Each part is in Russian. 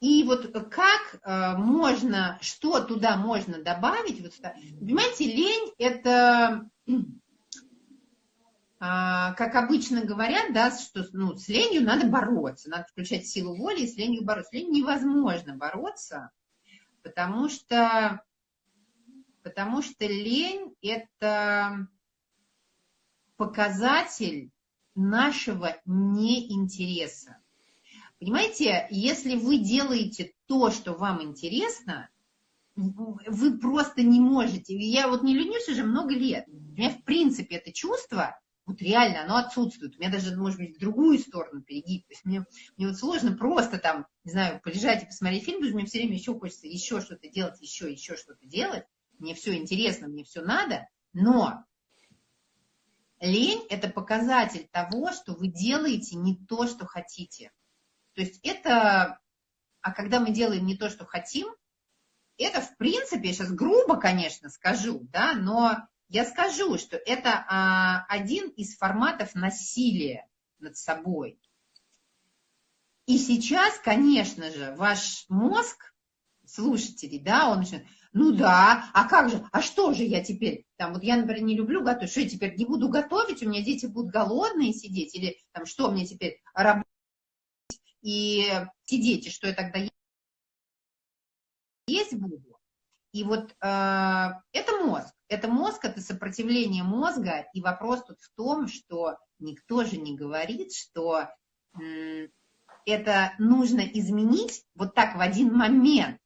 И вот как э, можно, что туда можно добавить? Вот, понимаете, лень – это, а, как обычно говорят, да, что ну, с ленью надо бороться, надо включать силу воли и с ленью бороться. С ленью невозможно бороться, потому что, потому что лень – это показатель нашего неинтереса. Понимаете, если вы делаете то, что вам интересно, вы просто не можете. Я вот не ленюсь уже много лет. У меня, в принципе, это чувство, вот реально, оно отсутствует. У меня даже, может быть, в другую сторону перегиб. То есть мне, мне вот сложно просто там, не знаю, полежать и посмотреть фильм, потому что мне все время еще хочется еще что-то делать, еще, еще что-то делать. Мне все интересно, мне все надо. Но лень – это показатель того, что вы делаете не то, что хотите. То есть это, а когда мы делаем не то, что хотим, это, в принципе, я сейчас грубо, конечно, скажу, да, но я скажу, что это а, один из форматов насилия над собой. И сейчас, конечно же, ваш мозг, слушателей, да, он начинает, ну да, а как же, а что же я теперь, там, вот я, например, не люблю готовить, что я теперь не буду готовить, у меня дети будут голодные сидеть, или там, что мне теперь, работать и те дети, что я тогда есть буду. И вот э, это мозг. Это мозг, это сопротивление мозга. И вопрос тут в том, что никто же не говорит, что э, это нужно изменить вот так в один момент.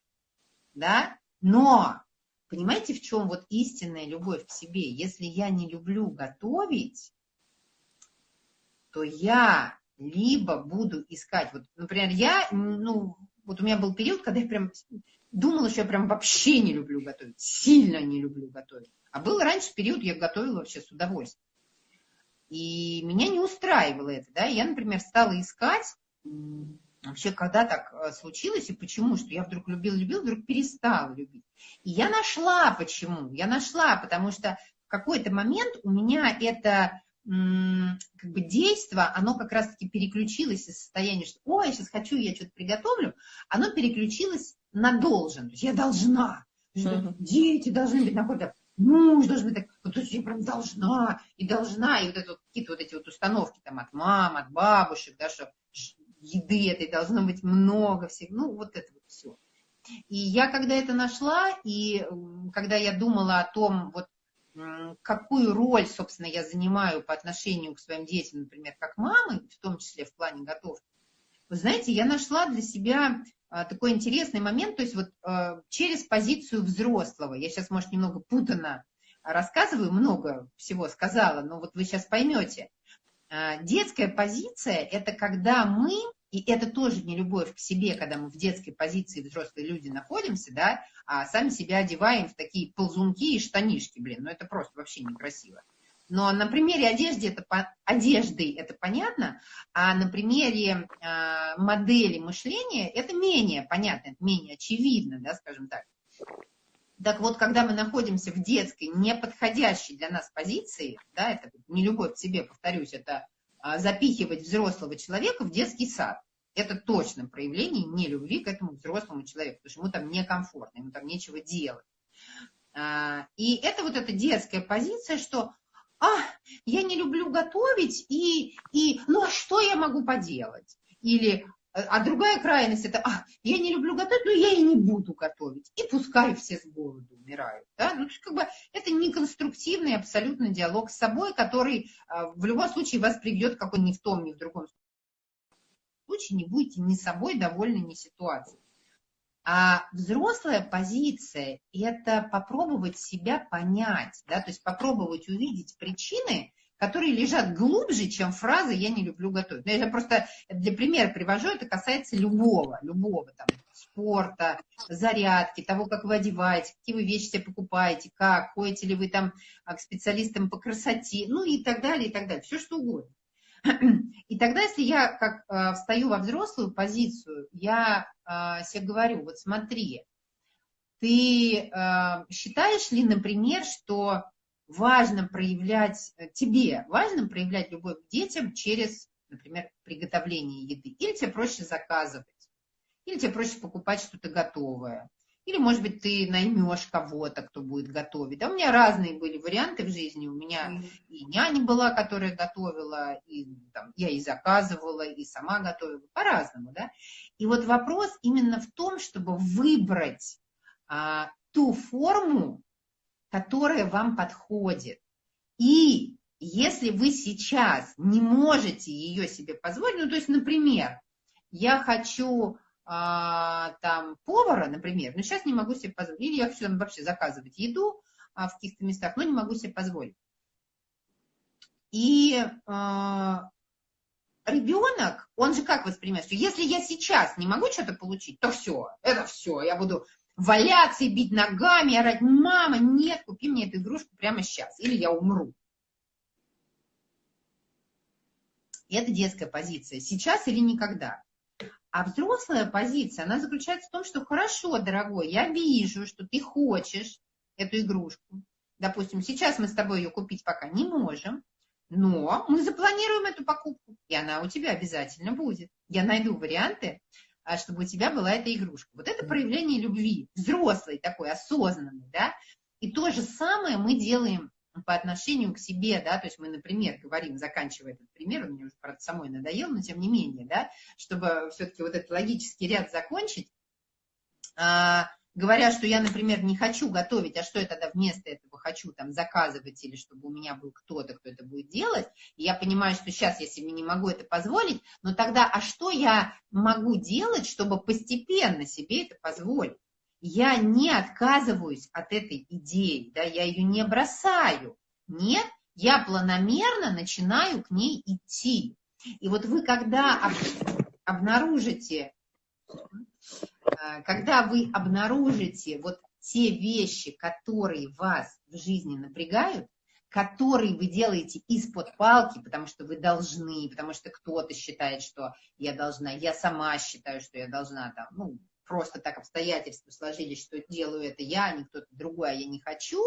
Да? Но понимаете, в чем вот истинная любовь к себе? Если я не люблю готовить, то я либо буду искать, вот, например, я, ну, вот у меня был период, когда я прям думала, что я прям вообще не люблю готовить, сильно не люблю готовить. А был раньше период, я готовила вообще с удовольствием. И меня не устраивало это, да, я, например, стала искать, вообще, когда так э, случилось и почему, что я вдруг любила-любила, вдруг перестала любить. И я нашла почему, я нашла, потому что в какой-то момент у меня это как бы действо, оно как раз-таки переключилось из состояния, что ой, я сейчас хочу, я что-то приготовлю, оно переключилось на должен. То есть я должна. Uh-huh. Дети должны быть находят, муж должен быть так, вот, то есть я прям должна, и должна, и вот это вот, какие-то вот эти вот установки там от мам, от бабушек, да, что еды этой должно быть много всех, ну вот это вот все. И я когда это нашла, и когда я думала о том, вот какую роль, собственно, я занимаю по отношению к своим детям, например, как мамы, в том числе в плане готовки, вы знаете, я нашла для себя а, такой интересный момент, то есть вот а, через позицию взрослого, я сейчас, может, немного путано рассказываю, много всего сказала, но вот вы сейчас поймете. А, детская позиция – это когда мы и это тоже не любовь к себе, когда мы в детской позиции взрослые люди находимся, да, а сами себя одеваем в такие ползунки и штанишки, блин, ну это просто вообще некрасиво. Но на примере одежды это, одежды это понятно, а на примере э, модели мышления это менее понятно, это менее очевидно, да, скажем так. Так вот, когда мы находимся в детской, неподходящей для нас позиции, да, это не любовь к себе, повторюсь, это запихивать взрослого человека в детский сад. Это точно проявление нелюбви к этому взрослому человеку, потому что ему там некомфортно, ему там нечего делать. А, и это вот эта детская позиция, что а, я не люблю готовить, и, и ну а что я могу поделать? Или а другая крайность это, а, я не люблю готовить, но я и не буду готовить. И пускай все с голоду умирают. Да? Ну, как бы, это неконструктивный абсолютно диалог с собой, который а, в любом случае вас приведет какой ни в том, ни в другом случае не будете ни собой довольны, ни ситуацией. А взрослая позиция – это попробовать себя понять, да, то есть попробовать увидеть причины, которые лежат глубже, чем фраза «я не люблю готовить». Но ну, я просто для примера привожу, это касается любого, любого там, спорта, зарядки, того, как вы одеваете, какие вы вещи себе покупаете, как, ходите ли вы там а, к специалистам по красоте, ну и так далее, и так далее, все что угодно. И тогда, если я как э, встаю во взрослую позицию, я э, себе говорю, вот смотри, ты э, считаешь ли, например, что важно проявлять, э, тебе важно проявлять любовь к детям через, например, приготовление еды, или тебе проще заказывать, Или тебе проще покупать что-то готовое. Или, может быть, ты наймешь кого-то, кто будет готовить. Да, у меня разные были варианты в жизни. У меня и няня была, которая готовила, и там, я и заказывала, и сама готовила. По-разному, да. И вот вопрос именно в том, чтобы выбрать а, ту форму, которая вам подходит. И если вы сейчас не можете ее себе позволить, ну, то есть, например, я хочу а, там повара, например, но сейчас не могу себе позволить, или я хочу там вообще заказывать еду а, в каких-то местах, но не могу себе позволить. И а, ребенок, он же как воспринимает, что если я сейчас не могу что-то получить, то все, это все, я буду валяться и бить ногами, орать, мама, нет, купи мне эту игрушку прямо сейчас, или я умру. Это детская позиция, сейчас или никогда. А взрослая позиция, она заключается в том, что хорошо, дорогой, я вижу, что ты хочешь эту игрушку. Допустим, сейчас мы с тобой ее купить пока не можем, но мы запланируем эту покупку, и она у тебя обязательно будет. Я найду варианты, чтобы у тебя была эта игрушка. Вот это проявление любви, взрослый такой, осознанный, да. И то же самое мы делаем по отношению к себе, да, то есть мы, например, говорим, заканчивая этот пример, он мне уже, правда, самой надоел, но тем не менее, да, чтобы все-таки вот этот логический ряд закончить, а, говоря, что я, например, не хочу готовить, а что я тогда вместо этого хочу там заказывать или чтобы у меня был кто-то, кто это будет делать, и я понимаю, что сейчас я себе не могу это позволить, но тогда, а что я могу делать, чтобы постепенно себе это позволить? я не отказываюсь от этой идеи, да, я ее не бросаю. Нет, я планомерно начинаю к ней идти. И вот вы, когда обнаружите, когда вы обнаружите вот те вещи, которые вас в жизни напрягают, которые вы делаете из-под палки, потому что вы должны, потому что кто-то считает, что я должна, я сама считаю, что я должна там, ну, просто так обстоятельства сложились, что делаю это я, а не кто-то другой, а я не хочу.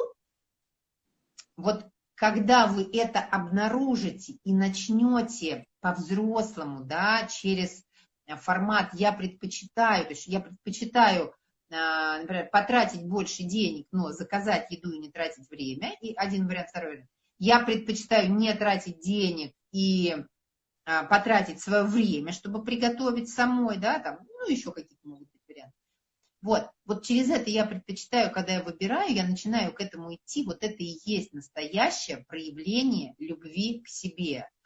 Вот когда вы это обнаружите и начнете по-взрослому, да, через формат «я предпочитаю», то есть я предпочитаю, а, например, потратить больше денег, но заказать еду и не тратить время, и один вариант, второй вариант. Я предпочитаю не тратить денег и а, потратить свое время, чтобы приготовить самой, да, там, ну, еще какие-то могут вот, вот через это я предпочитаю, когда я выбираю, я начинаю к этому идти, вот это и есть настоящее проявление любви к себе.